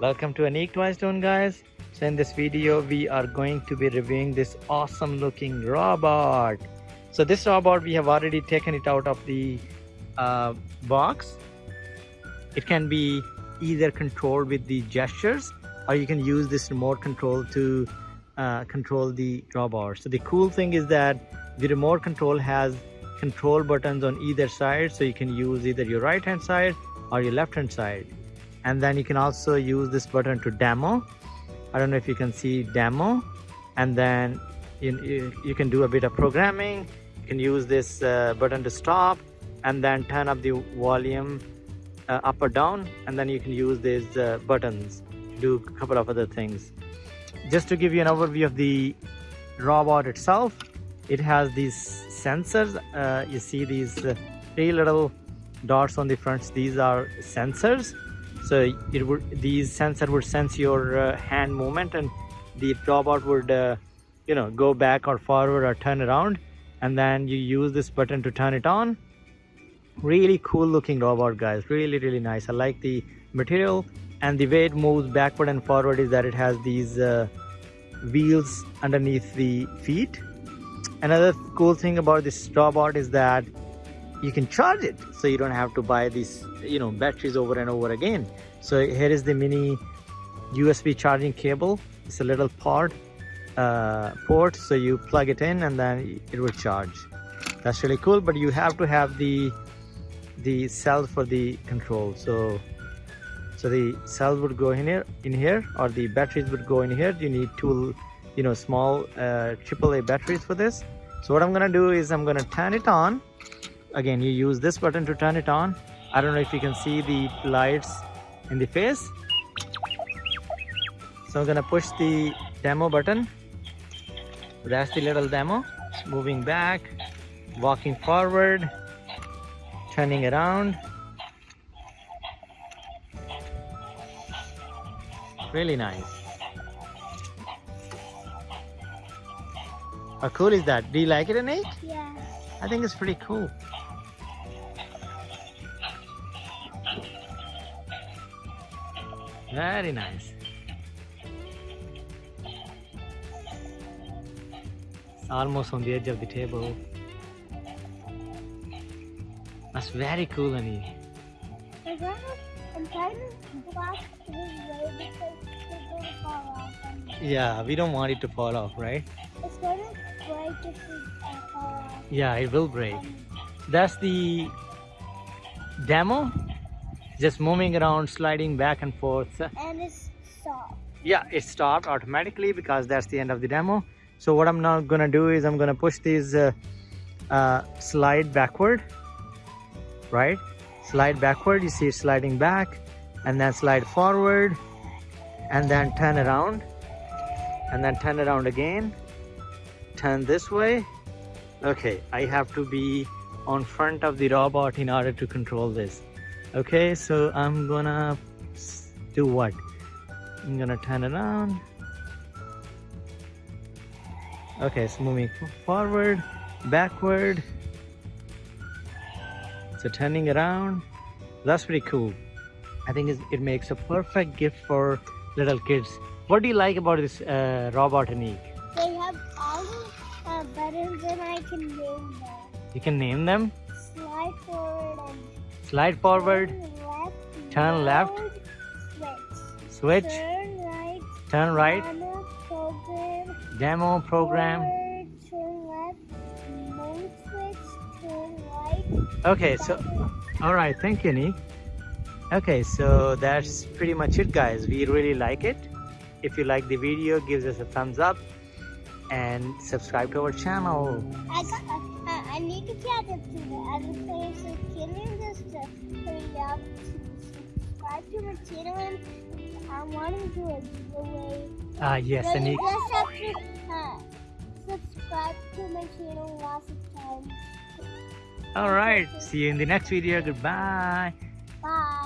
Welcome to Anik Toy Stone guys. So in this video we are going to be reviewing this awesome looking robot. So this robot we have already taken it out of the uh, box. It can be either controlled with the gestures or you can use this remote control to uh, control the robot. So the cool thing is that the remote control has control buttons on either side so you can use either your right hand side or your left hand side and then you can also use this button to demo. I don't know if you can see demo. And then you, you, you can do a bit of programming. You can use this uh, button to stop and then turn up the volume uh, up or down. And then you can use these uh, buttons. To do a couple of other things. Just to give you an overview of the robot itself it has these sensors. Uh, you see these uh, three little dots on the front. These are sensors so it would these sensor would sense your uh, hand movement and the robot would uh, you know go back or forward or turn around. And then you use this button to turn it on. Really cool looking robot guys. Really really nice. I like the material. And the way it moves backward and forward is that it has these uh, wheels underneath the feet. Another cool thing about this robot is that you can charge it so you don't have to buy these you know batteries over and over again. So here is the mini usb charging cable. It's a little pod uh, port so you plug it in and then it will charge. That's really cool but you have to have the the cell for the control. So so the cell would go in here in here or the batteries would go in here. You need two you know small uh, AAA batteries for this. So what I'm gonna do is I'm gonna turn it on again you use this button to turn it on I don't know if you can see the lights in the face so I'm gonna push the demo button that's the little demo moving back walking forward turning around really nice How cool is that? Do you like it, Anik? Yeah. I think it's pretty cool. Very nice. It's almost on the edge of the table. That's very cool, Anik. I'm trying to block his way because it's going to fall off. Yeah, we don't want it to fall off, right? It's going to break if we uh, fall off. Yeah, it will break. That's the demo. Just moving around, sliding back and forth. And it's soft. Yeah, it stopped automatically because that's the end of the demo. So what I'm now gonna do is I'm gonna push these uh, uh, slide backward, right? Slide backward, you see it sliding back and then slide forward and then turn around and then turn around again. Turn this way. Okay, I have to be on front of the robot in order to control this. Okay, so I'm gonna do what? I'm gonna turn around. Okay, so moving forward, backward. So turning around, that's pretty cool. I think it makes a perfect gift for little kids. What do you like about this uh, robot, Anik? They have all the uh, buttons and I can name them. You can name them? Slide forward and Slide forward. Turn left. Switch. Turn right. Turn. Demo program. Okay, so all right, thank you, Nick. Okay, so that's pretty much it, guys. We really like it. If you like the video, give us a thumbs up and subscribe to our channel. I got. Uh, I need to catch up to the other. So can you just uh, hurry up to subscribe to my channel? And I want to do a giveaway. Ah, yes, So you just have to uh, subscribe to my channel lots of times. All right, see you in the next video. Goodbye. Bye.